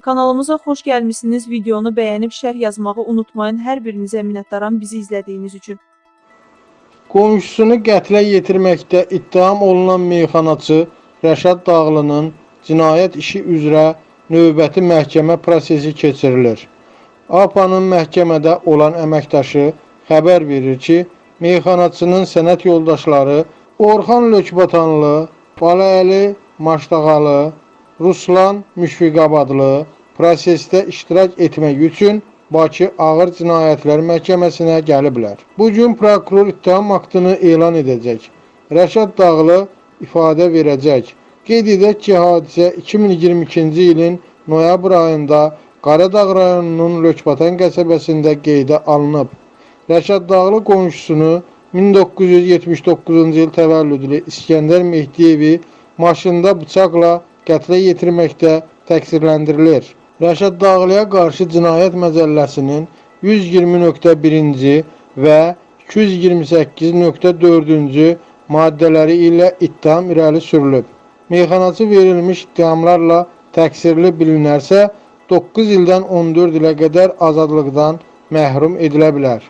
Kanalımıza xoş gəlmisiniz. Videonu bəyənib şərh yazmağı unutmayın. Hər birinizə minnətdaram bizi izlədiyiniz üçün. Qonşusunu qətlə yetirməkdə ittiham olunan meyxanaçı Rəşad Dağlının cinayət işi üzrə növbəti məhkəmə prosesi keçirilir. APA'nın məhkəmədə olan əməkdaşı xəbər verir ki, meyxanaçının sənət yoldaşları Orxan Lökbatanlı, Baləli Maşdağalı, Ruslan Müşfiqabadlı prosesdə iştirak etmək üçün Bakı Ağır Cinayətlər Məhkəməsinə gəliblər. Bu gün prokuror ittiham aktını elan edəcək. Rəşad Dağlı ifadə verəcək. Qeyd edək ki, hadisə 2022-ci ilin noyabr ayında Qaradağ rayonunun Lökbatan qəsəbəsində qeydə alınıb. Rəşad Dağlı qonşusunu 1979-cu il təvəllüdlü İskəndər Mehdiyevi maşında bıçaqla qətlə yetirməkdə təqsirləndirilir. Rəşad Dağlıya qarşı cinayət məcəlləsinin 120.1-ci və 228.4-cü maddələri ilə ittiham irəli sürülüb. Meyxanaçı verilmiş ittihamlarla təqsirli bilinərsə 9 ildən 14 ilə qədər azadlıqdan məhrum edilə bilər.